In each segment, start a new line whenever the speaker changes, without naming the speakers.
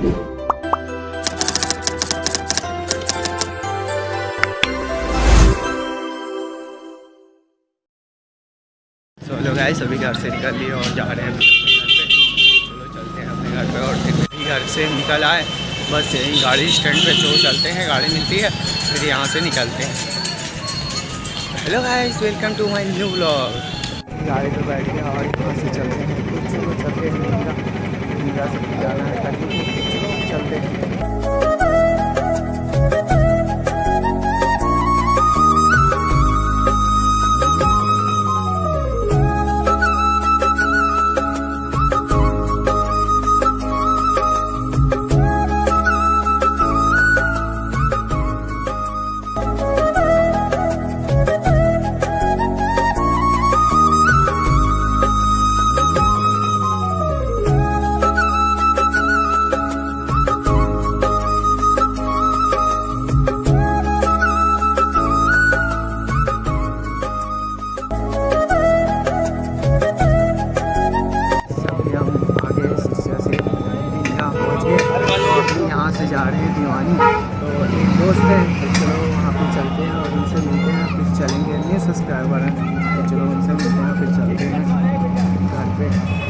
सो लोग आए सभी घर से निकल लिए और जा रहे हैं अपने चलो चलते हैं अपने घर पे और फिर घर से निकल आए। बस यहीं गाड़ी स्टैंड पे चलो चलते हैं, गाड़ी मिलती है, फिर यहाँ से निकलते हैं। Hello guys welcome to my new blog गाड़ी पे बैठ के और यहाँ से चलते हैं। चलो, चलते हैं। इंदिरा इंदिरा से जाना है? सब्सक्राइबर हैं तो चलो उनसे मिलते हैं फिर चलते हैं। घर पे।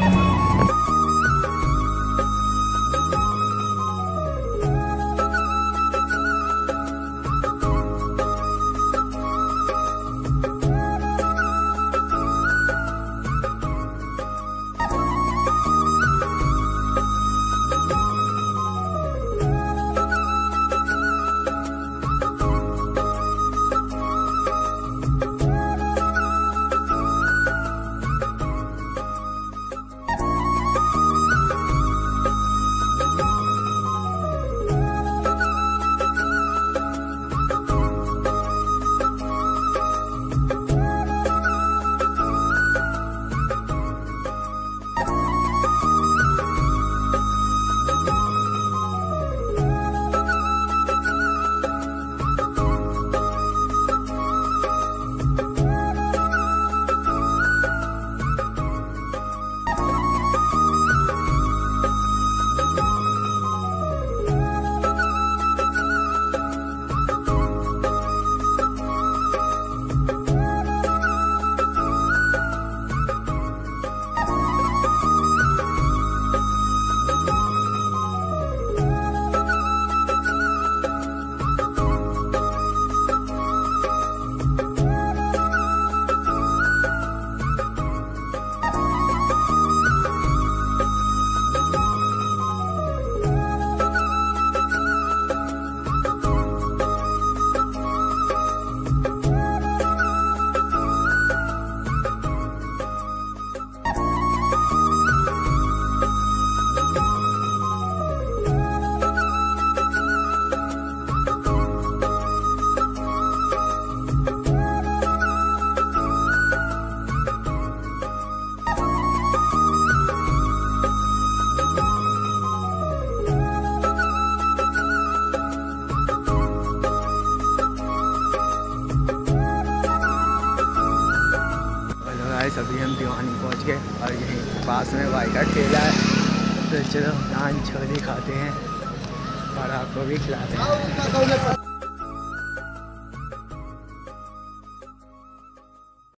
गाइस अभी हम दीवानी पहुँच गए और यहीं पास में भाई का ठेला है। तो चलो नान छोले खाते हैं और आपको भी खिलाते हैं।